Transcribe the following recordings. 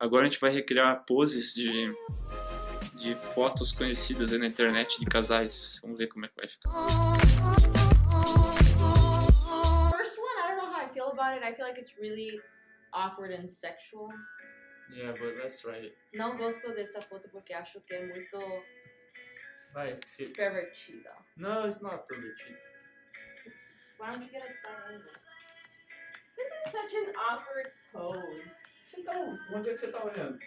Agora a gente vai recriar poses de, de fotos conhecidas aí na internet de casais. Vamos ver como é que vai ficar. First one, I don't know how I feel about it. I feel like it's really awkward and sexual. Yeah, but let's try it. Não gosto dessa foto porque acho que é muito Vai, se... pervertida. No, it's not pervertido. Why don't you get a angle? This is such an awkward pose. Você tá... Onde é que você tá olhando?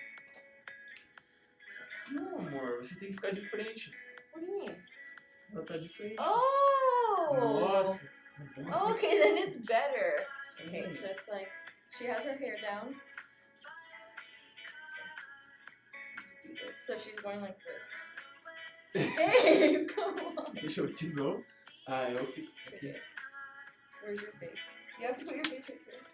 Não, amor, você tem que ficar de frente. What do you mean? Ela tá de frente. Oh! Nossa! Okay, then it's better. Sim. Okay, so it's like she has her hair down. Let's do this. So she's going like this. Hey, come on. Deixa eu de novo. Ah, eu fico aqui. Where's your face? You have to put your face right here.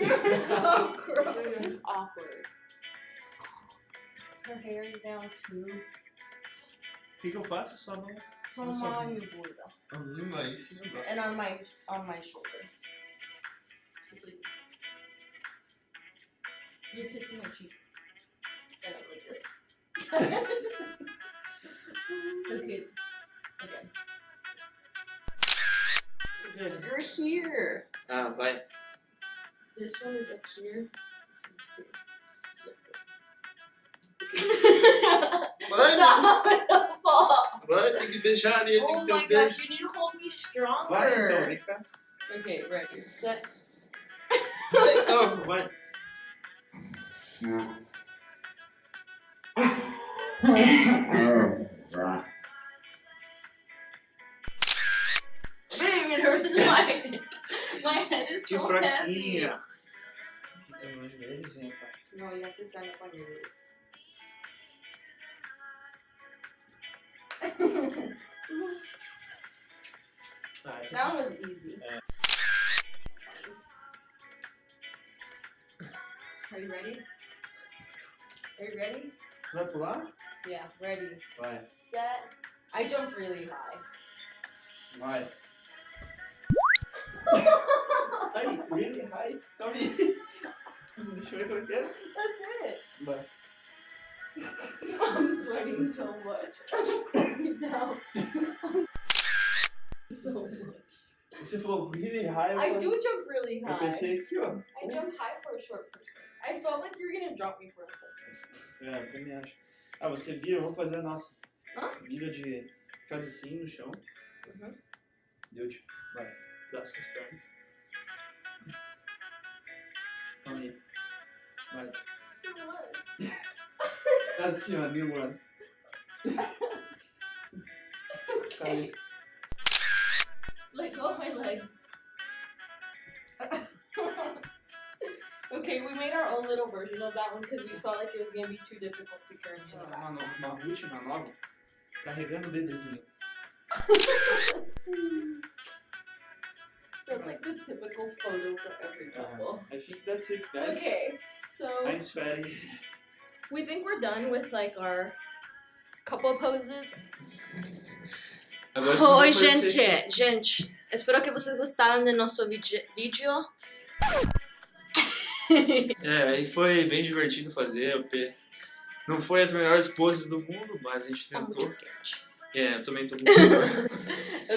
So gross. It's awkward. Her hair is down too. O que, que eu faço? Só não. So Nossa. mom, you burda. Hum, aí sim eu gosto. And on my on my shoulder. Like You're kissing my cheek. And I'm like this. okay. Again. You're here. Ah, vai. This one is up here. Vai, Stop the fall. vai, tem que beijar ali, tem Oh que ter my beijo. gosh, you need to hold me stronger. Vai então, vem cá. Okay, ready, set. Não, vai. Bang, it hurts my My head is Que so fraquinha. No joelhozinho, No, you have to stand up on your. Ah, that was easy. Yeah. Are you ready? Are you ready? Pular? Yeah, ready. Vai. Set. I jumped really high. Vai. Ai, really high. Calma eu ver como é que é. That's it. Vai. I'm sweating so much. no. so much. Você falou really high. I eu do jump really Eu high. pensei aqui, ó. I jump high for a short person. I felt like you were gonna drop me for a second. É, eu também acho. Ah, você vira, vamos fazer a nossa. Hã? Vira de. Faz assim no chão. Uhum. Deu tipo. Vai. Braço com as pernas. Calma aí. Vai. Assim, ó, new one. Calma aí. Let go of my legs. okay, we made our own little version of that one because we felt like it was gonna be too difficult to carry in the back. Uma, no- uma última nova. Carregando o bebezinho. That's like the typical photo for every uh-huh. couple. I think that's it, guys. Okay, so Nice fatty. we think we're done with like our couple poses. Oi, aparecer. gente, gente. Espero que vocês gostaram do nosso vídeo. É, aí foi bem divertido fazer. Não foi as melhores poses do mundo, mas a gente Tá muito tentou. quente. É, eu também tô calor.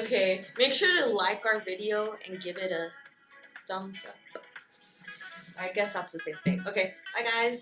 Okay, make sure to like our video and give it a thumbs up. I guess that's the same thing. Okay, bye guys.